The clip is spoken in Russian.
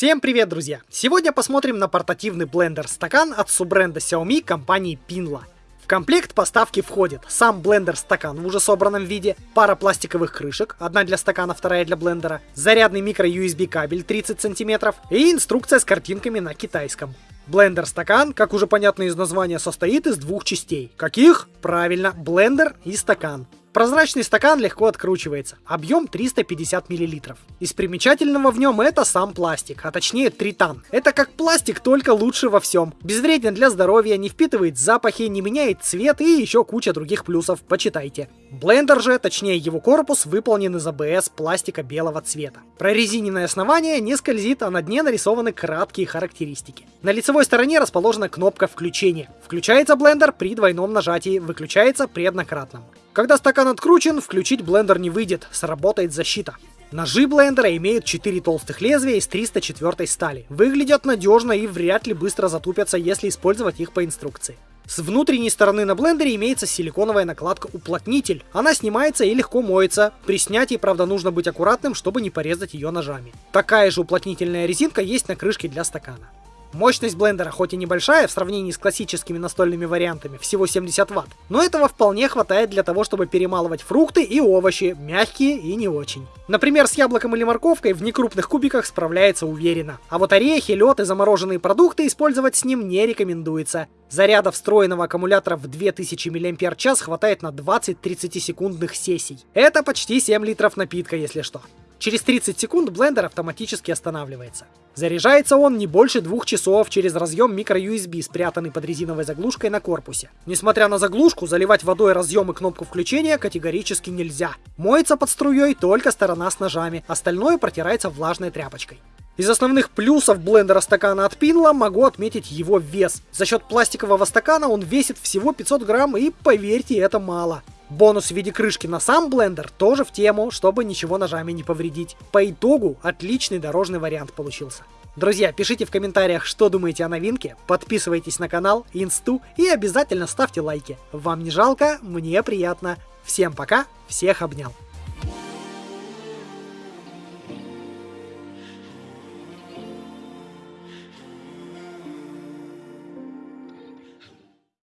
Всем привет, друзья! Сегодня посмотрим на портативный блендер-стакан от суббренда Xiaomi компании Pinlo. В комплект поставки входит сам блендер-стакан в уже собранном виде, пара пластиковых крышек, одна для стакана, вторая для блендера, зарядный micro-USB кабель 30 см и инструкция с картинками на китайском. Блендер-стакан, как уже понятно из названия, состоит из двух частей. Каких? Правильно, блендер и стакан. Прозрачный стакан легко откручивается, объем 350 мл. Из примечательного в нем это сам пластик, а точнее тритан. Это как пластик, только лучше во всем. Безвреден для здоровья, не впитывает запахи, не меняет цвет и еще куча других плюсов, почитайте. Блендер же, точнее его корпус, выполнен из АБС пластика белого цвета. Прорезиненное основание не скользит, а на дне нарисованы краткие характеристики. На лицевой стороне расположена кнопка включения. Включается блендер при двойном нажатии, выключается при однократном. Когда стакан откручен, включить блендер не выйдет, сработает защита. Ножи блендера имеют 4 толстых лезвия из 304 стали. Выглядят надежно и вряд ли быстро затупятся, если использовать их по инструкции. С внутренней стороны на блендере имеется силиконовая накладка уплотнитель. Она снимается и легко моется. При снятии, правда, нужно быть аккуратным, чтобы не порезать ее ножами. Такая же уплотнительная резинка есть на крышке для стакана. Мощность блендера хоть и небольшая в сравнении с классическими настольными вариантами, всего 70 Вт, но этого вполне хватает для того, чтобы перемалывать фрукты и овощи, мягкие и не очень. Например, с яблоком или морковкой в некрупных кубиках справляется уверенно. А вот орехи, лед и замороженные продукты использовать с ним не рекомендуется. Заряда встроенного аккумулятора в 2000 мАч хватает на 20-30 секундных сессий. Это почти 7 литров напитка, если что. Через 30 секунд блендер автоматически останавливается. Заряжается он не больше двух часов через разъем microUSB, спрятанный под резиновой заглушкой на корпусе. Несмотря на заглушку, заливать водой разъем и кнопку включения категорически нельзя. Моется под струей только сторона с ножами, остальное протирается влажной тряпочкой. Из основных плюсов блендера стакана от Pinla могу отметить его вес. За счет пластикового стакана он весит всего 500 грамм и, поверьте, это мало. Бонус в виде крышки на сам блендер тоже в тему, чтобы ничего ножами не повредить. По итогу отличный дорожный вариант получился. Друзья, пишите в комментариях, что думаете о новинке, подписывайтесь на канал, инсту и обязательно ставьте лайки. Вам не жалко, мне приятно. Всем пока, всех обнял.